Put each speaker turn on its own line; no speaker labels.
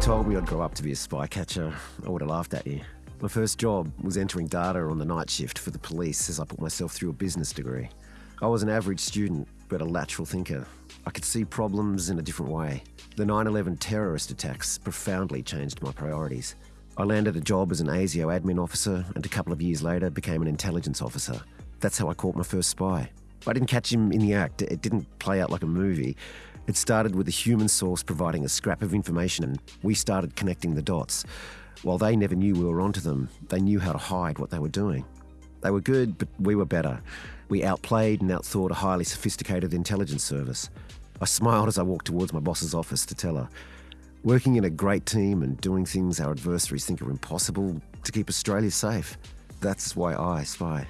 told me I'd grow up to be a spy catcher, I would have laughed at you. My first job was entering data on the night shift for the police as I put myself through a business degree. I was an average student, but a lateral thinker. I could see problems in a different way. The 9 11 terrorist attacks profoundly changed my priorities. I landed a job as an ASIO admin officer and a couple of years later became an intelligence officer. That's how I caught my first spy. I didn't catch him in the act, it didn't play out like a movie. It started with a human source providing a scrap of information, and we started connecting the dots. While they never knew we were onto them, they knew how to hide what they were doing. They were good, but we were better. We outplayed and outthought a highly sophisticated intelligence service. I smiled as I walked towards my boss's office to tell her. Working in a great team and doing things our adversaries think are impossible to keep Australia safe. That's why I spy.